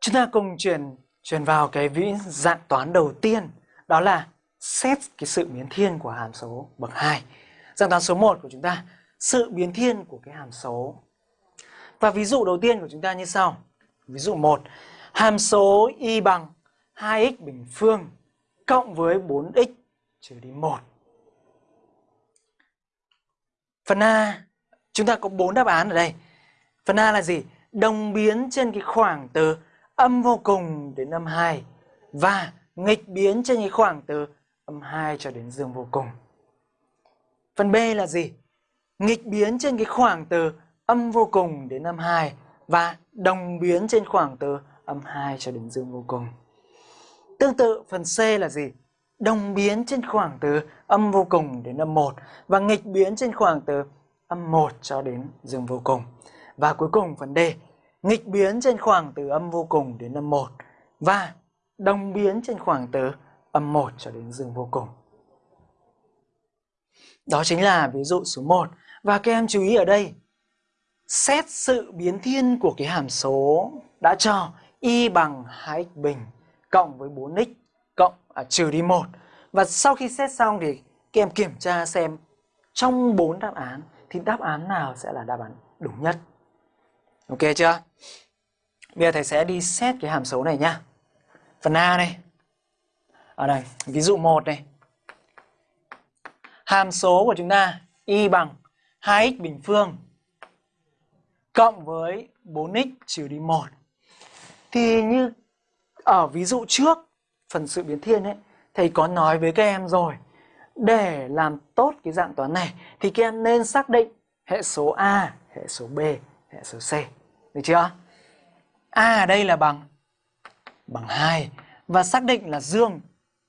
Chúng ta cùng chuyển chuyển vào cái vĩ dạng toán đầu tiên đó là xét cái sự biến thiên của hàm số bậc 2. Dạng toán số 1 của chúng ta, sự biến thiên của cái hàm số. Và ví dụ đầu tiên của chúng ta như sau. Ví dụ 1, hàm số y bằng 2x bình phương cộng với 4x trừ đi 1. Phần A, chúng ta có 4 đáp án ở đây. Phần A là gì? Đồng biến trên cái khoảng từ âm vô cùng đến âm 2 và nghịch biến trên cái khoảng từ âm 2 cho đến dương vô cùng. Phần B là gì? Nghịch biến trên cái khoảng từ âm vô cùng đến âm 2 và đồng biến trên khoảng từ âm 2 cho đến dương vô cùng. Tương tự phần C là gì? Đồng biến trên khoảng từ âm vô cùng đến âm 1 và nghịch biến trên khoảng từ âm 1 cho đến dương vô cùng. Và cuối cùng phần D, nghịch biến trên khoảng từ âm vô cùng đến âm 1 và đồng biến trên khoảng từ âm 1 cho đến dương vô cùng. Đó chính là ví dụ số 1. Và các em chú ý ở đây, xét sự biến thiên của cái hàm số đã cho y bằng 2x bình cộng với 4x cộng à, trừ đi 1. Và sau khi xét xong thì các em kiểm tra xem trong 4 đáp án thì đáp án nào sẽ là đáp án đúng nhất. Ok chưa? Bây giờ thầy sẽ đi xét cái hàm số này nhá. Phần A này. Ở đây, ví dụ 1 này. Hàm số của chúng ta y bằng 2x bình phương cộng với 4x trừ đi 1. Thì như ở ví dụ trước, phần sự biến thiên ấy, thầy có nói với các em rồi. Để làm tốt cái dạng toán này thì các em nên xác định hệ số A, hệ số B, hệ số C. Được chưa? A ở đây là bằng bằng 2 và xác định là dương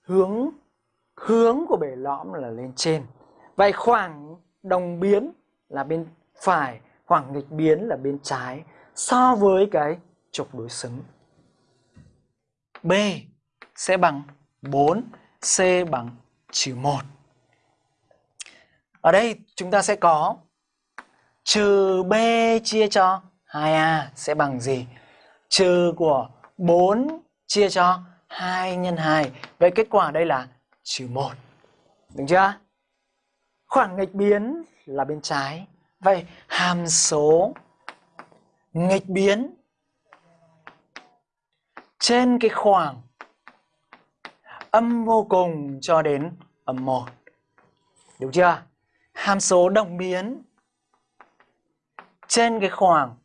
hướng hướng của bể lõm là lên trên. Vậy khoảng đồng biến là bên phải, khoảng nghịch biến là bên trái so với cái trục đối xứng. B sẽ bằng 4, C bằng trừ 1. Ở đây chúng ta sẽ có trừ B chia cho 2A sẽ bằng gì? Trừ của 4 chia cho 2 nhân 2. Vậy kết quả đây là trừ 1. Đúng chưa? Khoảng nghịch biến là bên trái. Vậy hàm số nghịch biến trên cái khoảng âm vô cùng cho đến âm 1. Đúng chưa? Hàm số đồng biến trên cái khoảng